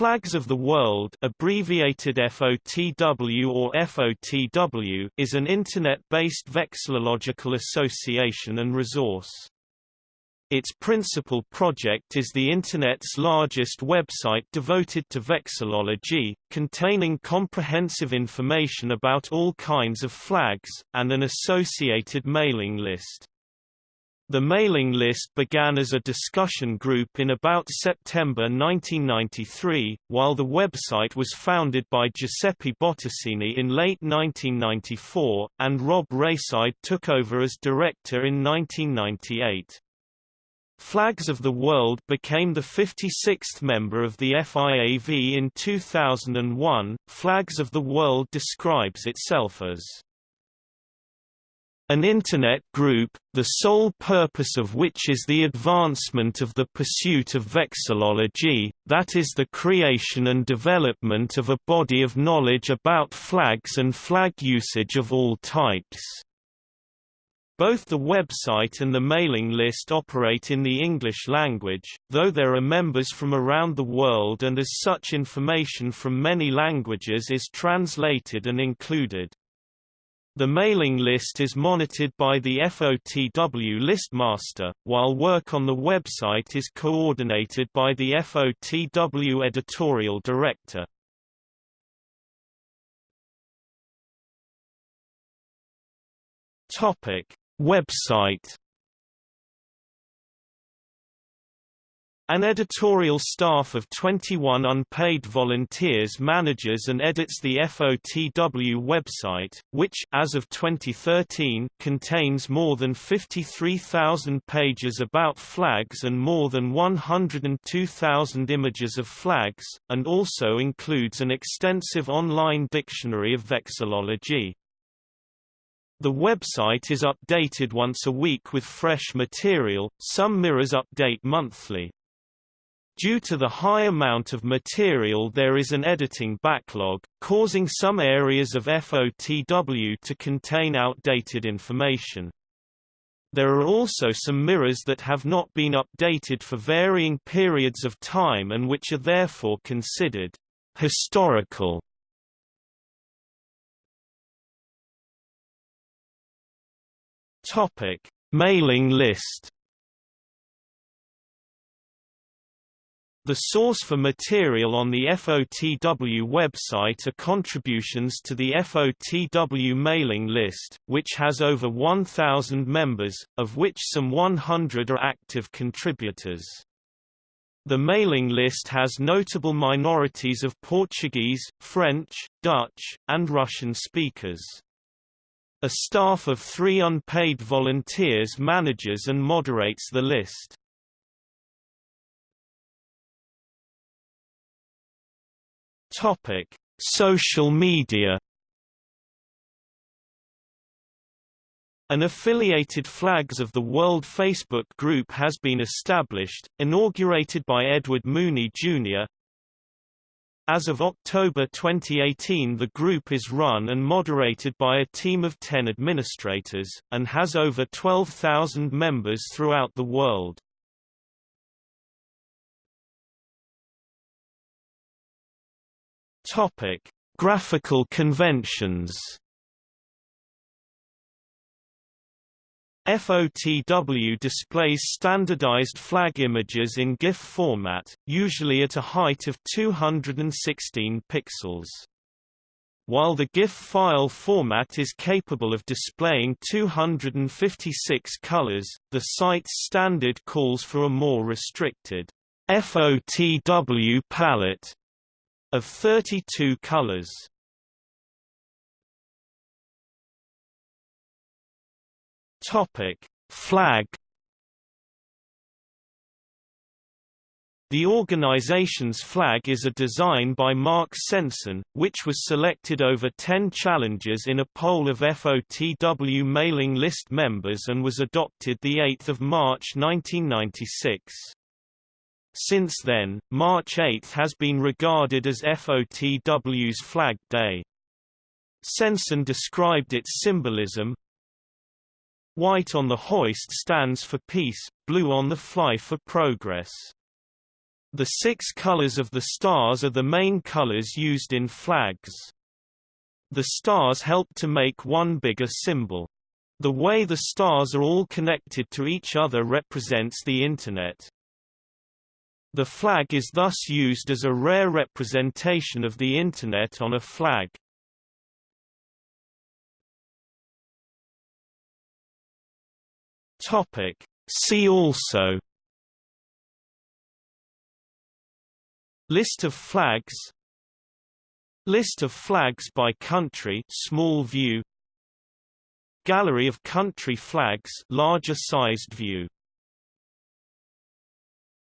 Flags of the World abbreviated FOTW or FOTW is an Internet-based vexillological association and resource. Its principal project is the Internet's largest website devoted to vexillology, containing comprehensive information about all kinds of flags, and an associated mailing list. The mailing list began as a discussion group in about September 1993, while the website was founded by Giuseppe Bottasini in late 1994, and Rob Raeside took over as director in 1998. Flags of the World became the 56th member of the FIAV in 2001. Flags of the World describes itself as an Internet group, the sole purpose of which is the advancement of the pursuit of vexillology, that is the creation and development of a body of knowledge about flags and flag usage of all types. Both the website and the mailing list operate in the English language, though there are members from around the world and as such information from many languages is translated and included. The mailing list is monitored by the FOTW listmaster, while work on the website is coordinated by the FOTW editorial director. Topic: Website An editorial staff of 21 unpaid volunteers manages and edits the FOTW website, which as of 2013 contains more than 53,000 pages about flags and more than 102,000 images of flags, and also includes an extensive online dictionary of vexillology. The website is updated once a week with fresh material, some mirrors update monthly. Due to the high amount of material there is an editing backlog, causing some areas of FOTW to contain outdated information. There are also some mirrors that have not been updated for varying periods of time and which are therefore considered historical. Topic: Mailing list The source for material on the FOTW website are contributions to the FOTW mailing list, which has over 1,000 members, of which some 100 are active contributors. The mailing list has notable minorities of Portuguese, French, Dutch, and Russian speakers. A staff of three unpaid volunteers manages and moderates the list. Topic: Social media. An affiliated Flags of the World Facebook group has been established, inaugurated by Edward Mooney Jr. As of October 2018 the group is run and moderated by a team of 10 administrators, and has over 12,000 members throughout the world. Topic: Graphical conventions. FOTW displays standardized flag images in GIF format, usually at a height of 216 pixels. While the GIF file format is capable of displaying 256 colors, the site's standard calls for a more restricted FOTW palette of 32 colors. Topic: Flag The organization's flag is a design by Mark Sensen, which was selected over 10 challenges in a poll of FOTW mailing list members and was adopted 8 March 1996. Since then, March 8 has been regarded as FOTW's Flag Day. Sensen described its symbolism, White on the hoist stands for peace, blue on the fly for progress. The six colors of the stars are the main colors used in flags. The stars help to make one bigger symbol. The way the stars are all connected to each other represents the Internet. The flag is thus used as a rare representation of the Internet on a flag. Topic. See also List of flags List of flags by country small view Gallery of country flags larger sized view